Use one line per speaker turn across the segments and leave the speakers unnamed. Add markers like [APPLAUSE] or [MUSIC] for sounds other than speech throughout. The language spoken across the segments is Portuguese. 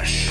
Rush.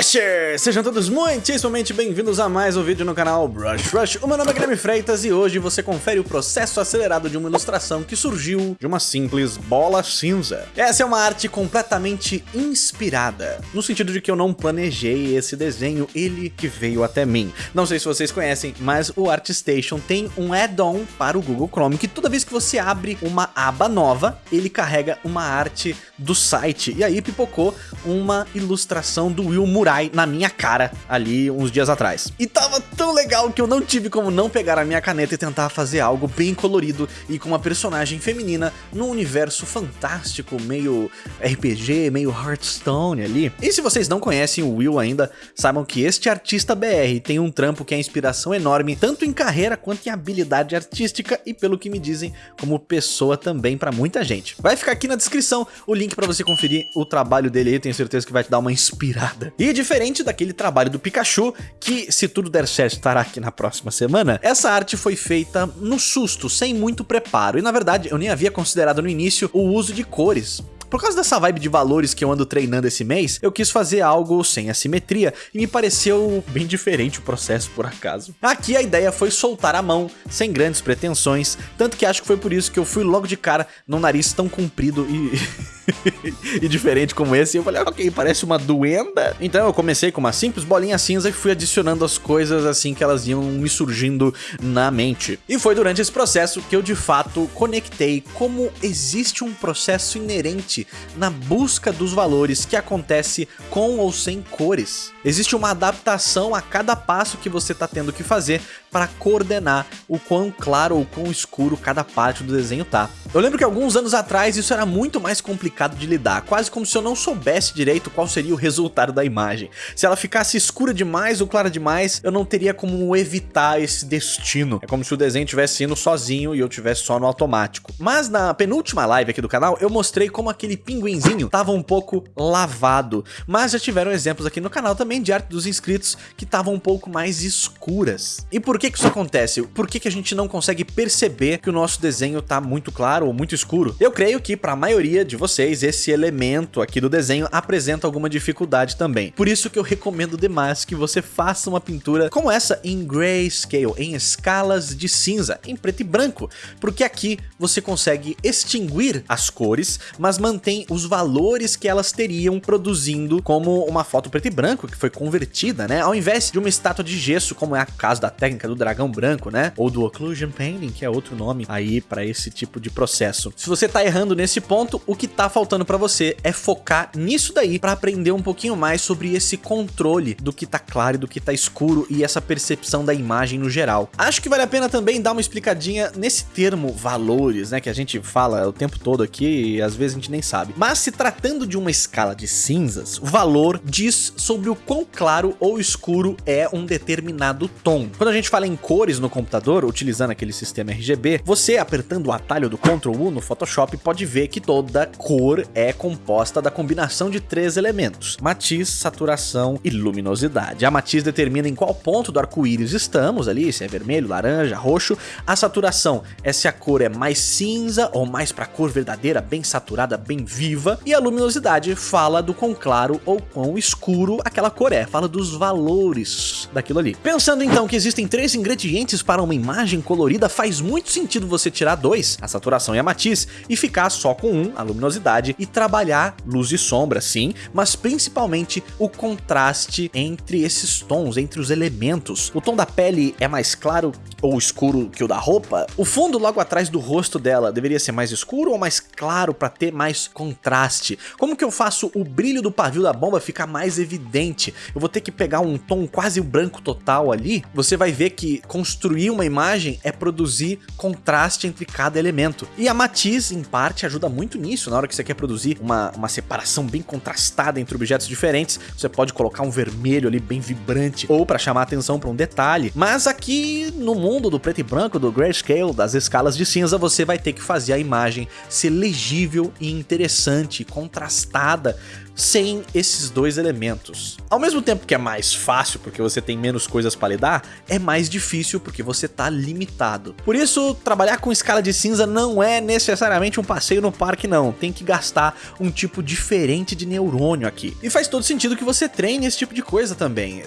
Sejam todos muitíssimamente bem-vindos a mais um vídeo no canal Brush Rush. O meu nome é Guilherme Freitas e hoje você confere o processo acelerado de uma ilustração que surgiu de uma simples bola cinza. Essa é uma arte completamente inspirada, no sentido de que eu não planejei esse desenho, ele que veio até mim. Não sei se vocês conhecem, mas o ArtStation tem um add-on para o Google Chrome que toda vez que você abre uma aba nova, ele carrega uma arte do site. E aí pipocou uma ilustração do Will Murai na minha cara ali uns dias atrás. E tava tão legal que eu não tive como não pegar a minha caneta e tentar fazer algo bem colorido e com uma personagem feminina num universo fantástico, meio RPG, meio Hearthstone ali. E se vocês não conhecem o Will ainda, saibam que este artista BR tem um trampo que é inspiração enorme, tanto em carreira quanto em habilidade artística e pelo que me dizem, como pessoa também para muita gente. Vai ficar aqui na descrição o link para você conferir o trabalho dele aí, tenho certeza que vai te dar uma inspirada e diferente daquele trabalho do Pikachu, que se tudo der certo estará aqui na próxima semana, essa arte foi feita no susto, sem muito preparo. E na verdade eu nem havia considerado no início o uso de cores. Por causa dessa vibe de valores que eu ando treinando esse mês, eu quis fazer algo sem assimetria e me pareceu bem diferente o processo por acaso. Aqui a ideia foi soltar a mão, sem grandes pretensões, tanto que acho que foi por isso que eu fui logo de cara num nariz tão comprido e... [LAUGHS] [LAUGHS] e diferente como esse, eu falei, ok, parece uma duenda. Então eu comecei com uma simples bolinha cinza e fui adicionando as coisas assim que elas iam me surgindo na mente. E foi durante esse processo que eu de fato conectei como existe um processo inerente na busca dos valores que acontece com ou sem cores. Existe uma adaptação a cada passo que você está tendo que fazer para coordenar o quão claro ou quão escuro cada parte do desenho tá. Eu lembro que alguns anos atrás isso era muito mais complicado de lidar, quase como se eu não soubesse direito qual seria o resultado da imagem. Se ela ficasse escura demais ou clara demais, eu não teria como evitar esse destino. É como se o desenho estivesse indo sozinho e eu tivesse só no automático. Mas na penúltima live aqui do canal, eu mostrei como aquele pinguinzinho estava um pouco lavado, mas já tiveram exemplos aqui no canal também de arte dos inscritos que estavam um pouco mais escuras. E por que que isso acontece? Por que que a gente não consegue perceber que o nosso desenho tá muito claro ou muito escuro? Eu creio que para a maioria de vocês esse elemento aqui do desenho apresenta alguma dificuldade também. Por isso que eu recomendo demais que você faça uma pintura como essa em grayscale, em escalas de cinza, em preto e branco, porque aqui você consegue extinguir as cores, mas mantém os valores que elas teriam produzindo como uma foto preto e branco que foi convertida, né? Ao invés de uma estátua de gesso, como é a caso da técnica do dragão branco, né? Ou do occlusion painting, que é outro nome aí para esse tipo de processo. Se você tá errando nesse ponto, o que tá faltando para você é focar nisso daí para aprender um pouquinho mais sobre esse controle do que tá claro e do que tá escuro e essa percepção da imagem no geral. Acho que vale a pena também dar uma explicadinha nesse termo valores, né, que a gente fala o tempo todo aqui e às vezes a gente nem sabe. Mas se tratando de uma escala de cinzas, o valor diz sobre o quão claro ou escuro é um determinado tom. Quando a gente fala em cores no computador, utilizando aquele sistema RGB, você apertando o atalho do Ctrl U no Photoshop pode ver que toda cor é composta da combinação de três elementos, matiz, saturação e luminosidade. A matiz determina em qual ponto do arco-íris estamos ali, se é vermelho, laranja, roxo. A saturação é se a cor é mais cinza ou mais para cor verdadeira, bem saturada, bem viva. E a luminosidade fala do quão claro ou quão escuro aquela cor é, fala dos valores daquilo ali. Pensando então que existem três ingredientes para uma imagem colorida, faz muito sentido você tirar dois, a saturação e a matiz, e ficar só com um, a luminosidade, e trabalhar luz e sombra sim, mas principalmente o contraste entre esses tons, entre os elementos. O tom da pele é mais claro ou escuro que o da roupa? O fundo logo atrás do rosto dela deveria ser mais escuro ou mais claro para ter mais contraste? Como que eu faço o brilho do pavio da bomba ficar mais evidente? Eu vou ter que pegar um tom quase branco total ali? Você vai ver que construir uma imagem é produzir contraste entre cada elemento. E a matiz, em parte, ajuda muito nisso. Na hora que você quer produzir uma, uma separação bem contrastada entre objetos diferentes, você pode colocar um vermelho ali bem vibrante, ou para chamar atenção para um detalhe. Mas aqui no mundo do preto e branco, do grayscale, das escalas de cinza, você vai ter que fazer a imagem ser legível e interessante, contrastada, sem esses dois elementos. Ao mesmo tempo que é mais fácil porque você tem menos coisas para lidar, é mais difícil porque você tá limitado. Por isso, trabalhar com escala de cinza não é necessariamente um passeio no parque não, tem que gastar um tipo diferente de neurônio aqui. E faz todo sentido que você treine esse tipo de coisa também,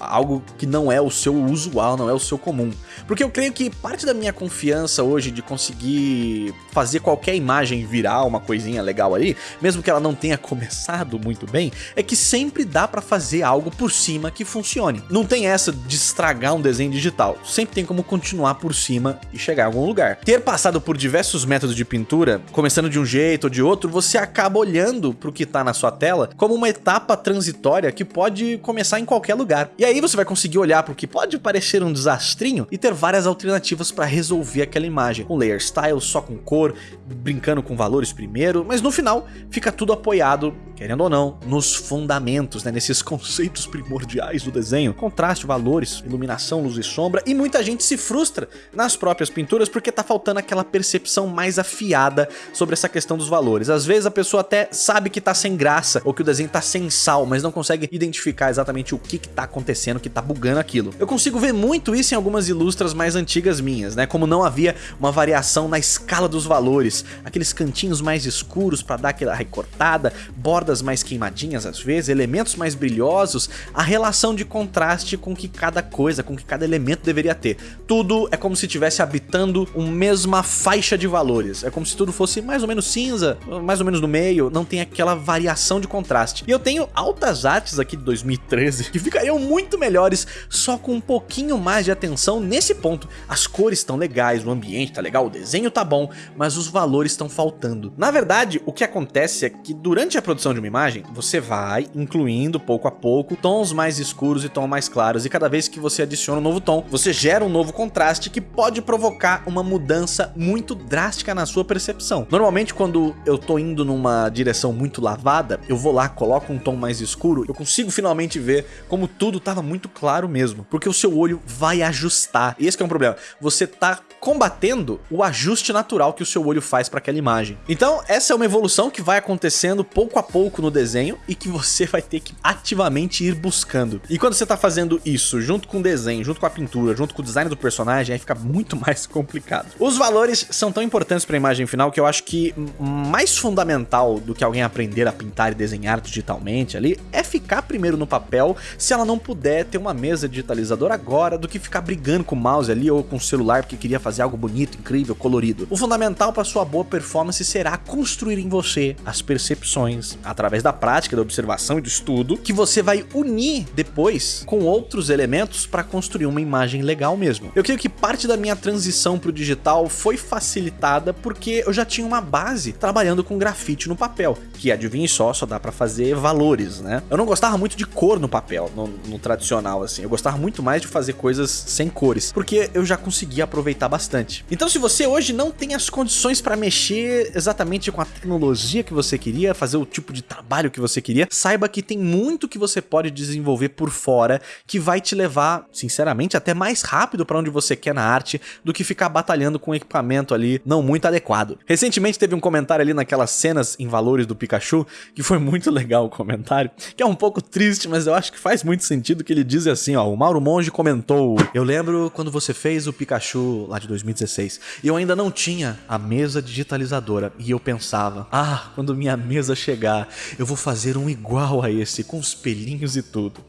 algo que não é o seu usual, não é o seu comum. Porque eu creio que parte da minha confiança hoje de conseguir fazer qualquer imagem virar uma coisinha legal ali, mesmo que ela não tenha [LAUGHS] começado muito bem, é que sempre dá para fazer algo por cima que funcione. Não tem essa de estragar um desenho digital, sempre tem como continuar por cima e chegar a algum lugar. Ter passado por diversos métodos de pintura, começando de um jeito ou de outro, você acaba olhando para o que está na sua tela como uma etapa transitória que pode começar em qualquer lugar. E aí você vai conseguir olhar para o que pode parecer um desastrinho e ter várias alternativas para resolver aquela imagem, com layer style, só com cor, brincando com valores primeiro, mas no final fica tudo apoiado, querendo ou não, nos fundamentos, né, nesses [LAUGHS] conceitos primordiais do desenho, contraste, valores, iluminação, luz e sombra, e muita gente se frustra nas próprias pinturas porque tá faltando aquela percepção mais afiada sobre essa questão dos valores. Às vezes a pessoa até sabe que tá sem graça ou que o desenho tá sem sal, mas não consegue identificar exatamente o que que tá acontecendo, que tá bugando aquilo. Eu consigo ver muito isso em algumas ilustras mais antigas minhas, né, como não havia uma variação na escala dos valores, aqueles cantinhos mais escuros para dar aquela recortada, bordas mais queimadinhas às vezes, elementos mais brilhosos, a relação de contraste com que cada coisa, com que cada elemento deveria ter. Tudo é como se estivesse habitando uma mesma faixa de valores, é como se tudo fosse mais ou menos cinza, mais ou menos no meio, não tem aquela variação de contraste. E eu tenho altas artes aqui de 2013 que ficariam muito melhores só com um pouquinho mais de atenção nesse ponto. As cores estão legais, o ambiente tá legal, o desenho tá bom, mas os valores estão faltando. Na verdade, o que acontece é que durante a produção de uma imagem, você vai incluindo pouco a pouco tons mais escuros e tons mais claros, e cada vez que você adiciona um novo tom, você gera um novo contraste que pode provocar uma mudança muito drástica na sua percepção. Normalmente, quando eu tô indo numa direção muito lavada, eu vou lá, coloco um tom mais escuro, eu consigo finalmente ver como tudo estava muito claro mesmo, porque o seu olho vai ajustar. E esse é um problema. Você tá combatendo o ajuste natural que o seu olho faz para aquela imagem. Então, essa é uma evolução que vai acontecendo pouco a pouco no desenho e que você vai ter que ativamente ir buscando. E quando você tá fazendo isso junto com o desenho, junto com a pintura, junto com o design do personagem, aí fica muito [LAUGHS] mais complicado. Os valores são tão importantes para a imagem final que eu acho que mais fundamental do que alguém aprender a pintar e desenhar digitalmente ali é ficar primeiro no papel se ela não puder ter uma mesa digitalizadora agora do que ficar brigando com o mouse ali ou com o celular porque queria fazer fazer algo bonito, incrível, colorido. O fundamental para sua boa performance será construir em você as percepções, através da prática, da observação e do estudo, que você vai unir depois com outros elementos para construir uma imagem legal mesmo. Eu creio que parte da minha transição para o digital foi facilitada porque eu já tinha uma base trabalhando com grafite no papel, que adivinhe só, só dá para fazer valores, né? Eu não gostava muito de cor no papel, no, no tradicional assim, eu gostava muito mais de fazer coisas sem cores, porque eu já conseguia aproveitar bastante. Então se você hoje não tem as condições para mexer exatamente com a tecnologia que você queria, fazer o tipo de trabalho que você queria, saiba que tem muito que você pode desenvolver por fora que vai te levar, sinceramente, até mais rápido para onde você quer na arte do que ficar batalhando com um equipamento ali não muito adequado. Recentemente teve um comentário ali naquelas cenas em valores do Pikachu, que foi muito legal o comentário, que é um pouco triste, mas eu acho que faz muito sentido que ele diz assim, ó, o Mauro Monge comentou, eu lembro quando você fez o Pikachu lá de 2016. E eu ainda não tinha a mesa digitalizadora. E eu pensava, ah, quando minha mesa chegar, eu vou fazer um igual a esse, com os pelinhos e tudo.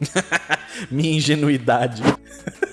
[LAUGHS] minha ingenuidade. [LAUGHS]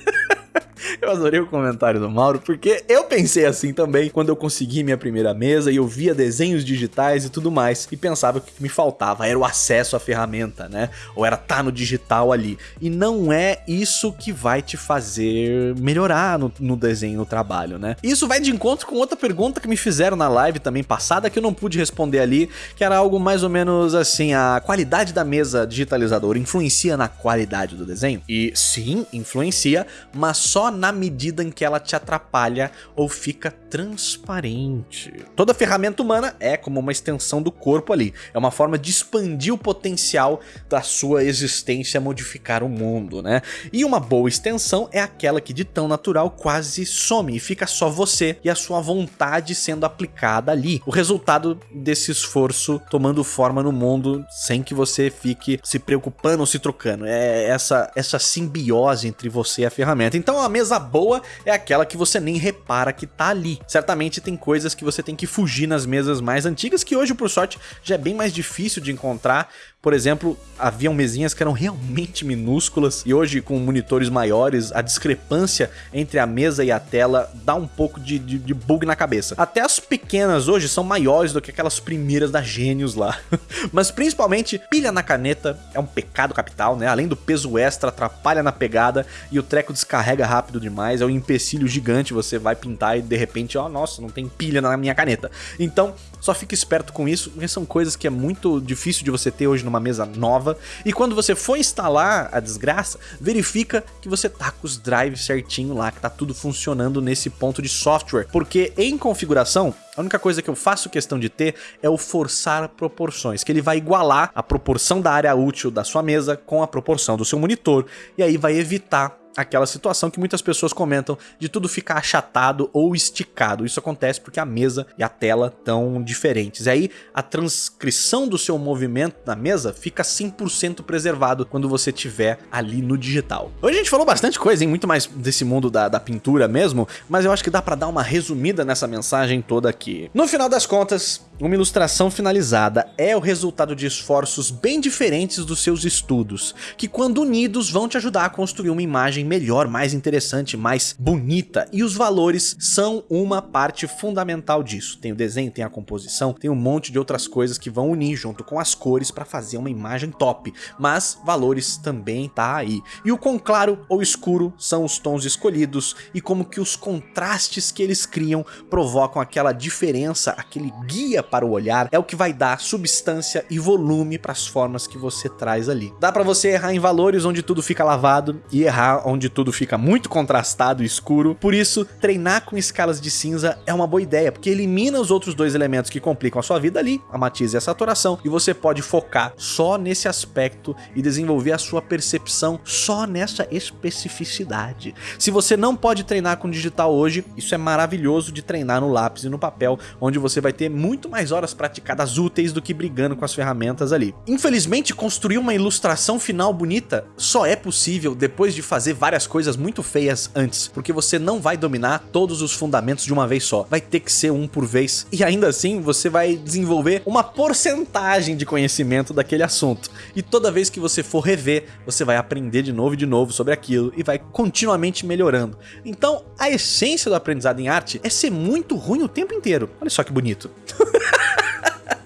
[LAUGHS] Eu adorei o comentário do Mauro, porque eu pensei assim também quando eu consegui minha primeira mesa e eu via desenhos digitais e tudo mais, e pensava que o que me faltava era o acesso à ferramenta, né? Ou era estar tá no digital ali. E não é isso que vai te fazer melhorar no, no desenho, no trabalho, né? Isso vai de encontro com outra pergunta que me fizeram na live também passada, que eu não pude responder ali, que era algo mais ou menos assim, a qualidade da mesa digitalizadora influencia na qualidade do desenho? E sim, influencia, mas só na medida em que ela te atrapalha ou fica transparente. Toda ferramenta humana é como uma extensão do corpo ali. É uma forma de expandir o potencial da sua existência modificar o mundo, né? E uma boa extensão é aquela que de tão natural quase some e fica só você e a sua vontade sendo aplicada ali. O resultado desse esforço tomando forma no mundo sem que você fique se preocupando ou se trocando. É essa, essa simbiose entre você e a ferramenta. Então a mesa boa é aquela que você nem repara que tá ali. Certamente tem coisas que você tem que fugir nas mesas mais antigas que hoje, por sorte, já é bem mais difícil de encontrar por exemplo, haviam mesinhas que eram realmente minúsculas e hoje com monitores maiores, a discrepância entre a mesa e a tela dá um pouco de, de, de bug na cabeça. Até as pequenas hoje são maiores do que aquelas primeiras da Gênios lá. [LAUGHS] Mas principalmente, pilha na caneta é um pecado capital, né? Além do peso extra, atrapalha na pegada e o treco descarrega rápido demais, é um empecilho gigante, você vai pintar e de repente, ó, oh, nossa, não tem pilha na minha caneta. Então, só fica esperto com isso, porque são coisas que é muito difícil de você ter hoje numa mesa nova. E quando você for instalar a desgraça, verifica que você tá com os drives certinho lá, que tá tudo funcionando nesse ponto de software. Porque em configuração, a única coisa que eu faço questão de ter é o forçar proporções, que ele vai igualar a proporção da área útil da sua mesa com a proporção do seu monitor, e aí vai evitar aquela situação que muitas pessoas comentam de tudo ficar achatado ou esticado. Isso acontece porque a mesa e a tela estão diferentes. E aí a transcrição do seu movimento na mesa fica 100% preservado quando você tiver ali no digital. Hoje a gente falou bastante coisa, hein? muito mais desse mundo da, da pintura mesmo, mas eu acho que dá para dar uma resumida nessa mensagem toda aqui. No final das contas, uma ilustração finalizada é o resultado de esforços bem diferentes dos seus estudos, que quando unidos vão te ajudar a construir uma imagem imagem melhor, mais interessante, mais bonita. E os valores são uma parte fundamental disso. Tem o desenho, tem a composição, tem um monte de outras coisas que vão unir junto com as cores para fazer uma imagem top. Mas valores também tá aí. E o quão claro ou escuro são os tons escolhidos e como que os contrastes que eles criam provocam aquela diferença, aquele guia para o olhar, é o que vai dar substância e volume para as formas que você traz ali. Dá para você errar em valores onde tudo fica lavado e errar onde tudo fica muito contrastado e escuro. Por isso, treinar com escalas de cinza é uma boa ideia, porque elimina os outros dois elementos que complicam a sua vida ali, a matiz e a saturação, e você pode focar só nesse aspecto e desenvolver a sua percepção só nessa especificidade. Se você não pode treinar com digital hoje, isso é maravilhoso de treinar no lápis e no papel, onde você vai ter muito mais horas praticadas úteis do que brigando com as ferramentas ali. Infelizmente, construir uma ilustração final bonita só é possível depois de fazer várias coisas muito feias antes, porque você não vai dominar todos os fundamentos de uma vez só. Vai ter que ser um por vez. E ainda assim, você vai desenvolver uma porcentagem de conhecimento daquele assunto. E toda vez que você for rever, você vai aprender de novo e de novo sobre aquilo e vai continuamente melhorando. Então, a essência do aprendizado em arte é ser muito ruim o tempo inteiro. Olha só que bonito. [LAUGHS]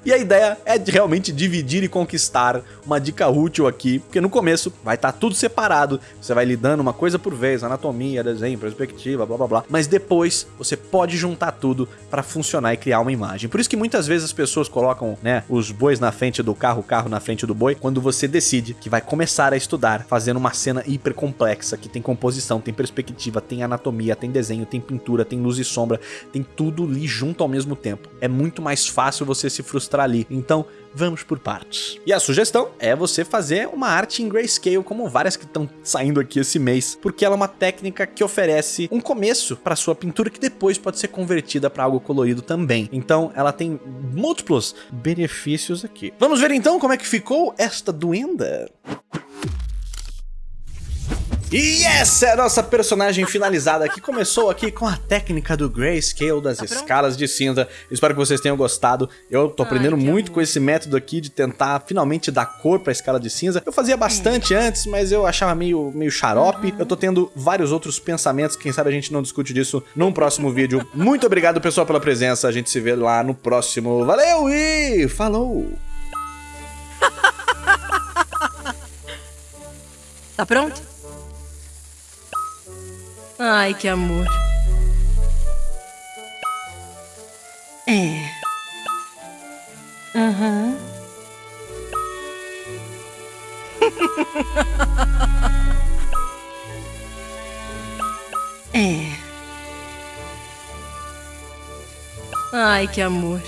E a ideia é de realmente dividir e conquistar uma dica útil aqui, porque no começo vai estar tá tudo separado, você vai lidando uma coisa por vez, anatomia, desenho, perspectiva, blá blá blá, mas depois você pode juntar tudo para funcionar e criar uma imagem. Por isso que muitas vezes as pessoas colocam, né, os bois na frente do carro, o carro na frente do boi, quando você decide que vai começar a estudar, fazendo uma cena hiper complexa, que tem composição, tem perspectiva, tem anatomia, tem desenho, tem pintura, tem luz e sombra, tem tudo ali junto ao mesmo tempo. É muito mais fácil você se frustrar mostrar ali. Então, vamos por partes. E a sugestão é você fazer uma arte em grayscale, como várias que estão saindo aqui esse mês, porque ela é uma técnica que oferece um começo para sua pintura que depois pode ser convertida para algo colorido também. Então, ela tem múltiplos benefícios aqui. Vamos ver então como é que ficou esta duenda. E essa é a nossa personagem finalizada que começou aqui com a técnica do Grayscale das tá escalas de cinza. Espero que vocês tenham gostado. Eu tô aprendendo Ai, muito amor. com esse método aqui de tentar finalmente dar cor pra escala de cinza. Eu fazia bastante é. antes, mas eu achava meio, meio xarope. Uhum. Eu tô tendo vários outros pensamentos, quem sabe a gente não discute disso num próximo vídeo. Muito obrigado, pessoal, pela presença. A gente se vê lá no próximo. Valeu e falou! [LAUGHS]
Tá pronto? Ai, que amor. É. Aham. Uhum. [LAUGHS] é. Ai, que amor.